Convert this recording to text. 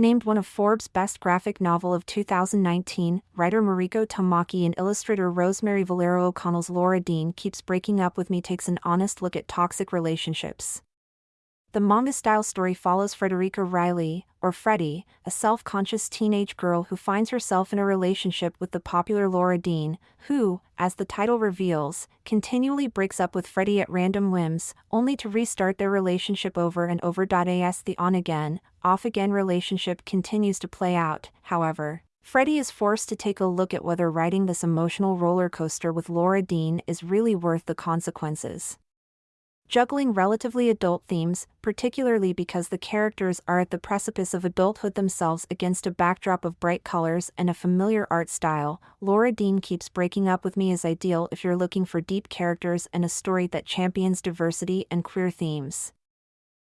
Named one of Forbes' best graphic novel of 2019, writer Mariko Tamaki and illustrator Rosemary Valero O'Connell's Laura Dean Keeps Breaking Up With Me takes an honest look at toxic relationships. The manga style story follows Frederica Riley, or Freddy, a self conscious teenage girl who finds herself in a relationship with the popular Laura Dean, who, as the title reveals, continually breaks up with Freddy at random whims, only to restart their relationship over and over. As the on again, off again relationship continues to play out, however. Freddy is forced to take a look at whether riding this emotional roller coaster with Laura Dean is really worth the consequences juggling relatively adult themes, particularly because the characters are at the precipice of adulthood themselves against a backdrop of bright colors and a familiar art style. Laura Dean keeps breaking up with me is ideal if you're looking for deep characters and a story that champions diversity and queer themes.